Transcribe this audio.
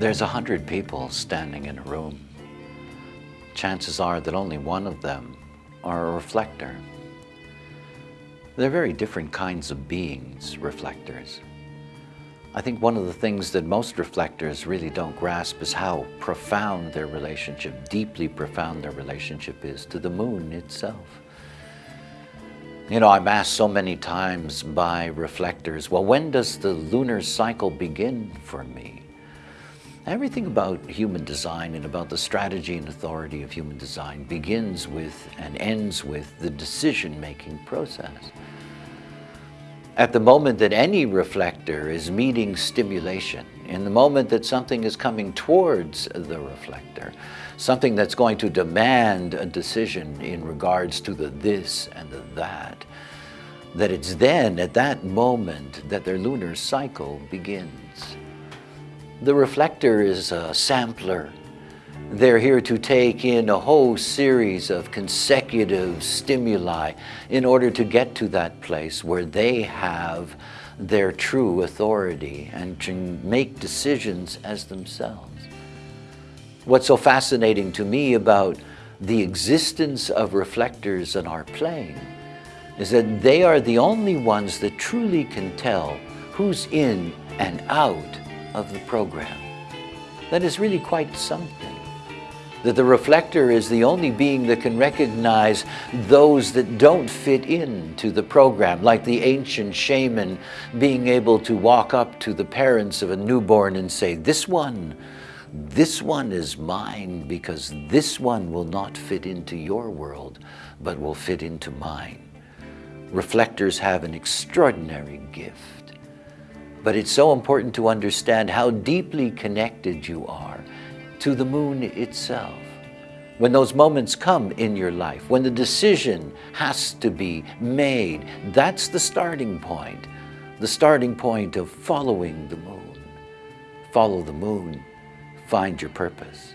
There's a hundred people standing in a room. Chances are that only one of them are a reflector. They're very different kinds of beings, reflectors. I think one of the things that most reflectors really don't grasp is how profound their relationship, deeply profound their relationship is to the moon itself. You know, I'm asked so many times by reflectors, well, when does the lunar cycle begin for me? Everything about human design and about the strategy and authority of human design begins with and ends with the decision-making process. At the moment that any reflector is meeting stimulation, in the moment that something is coming towards the reflector, something that's going to demand a decision in regards to the this and the that, that it's then, at that moment, that their lunar cycle begins. The reflector is a sampler. They're here to take in a whole series of consecutive stimuli in order to get to that place where they have their true authority and can make decisions as themselves. What's so fascinating to me about the existence of reflectors in our plane is that they are the only ones that truly can tell who's in and out of the program. That is really quite something. That the reflector is the only being that can recognize those that don't fit into the program, like the ancient shaman being able to walk up to the parents of a newborn and say, this one, this one is mine because this one will not fit into your world, but will fit into mine. Reflectors have an extraordinary gift. But it's so important to understand how deeply connected you are to the moon itself. When those moments come in your life, when the decision has to be made, that's the starting point. The starting point of following the moon. Follow the moon, find your purpose.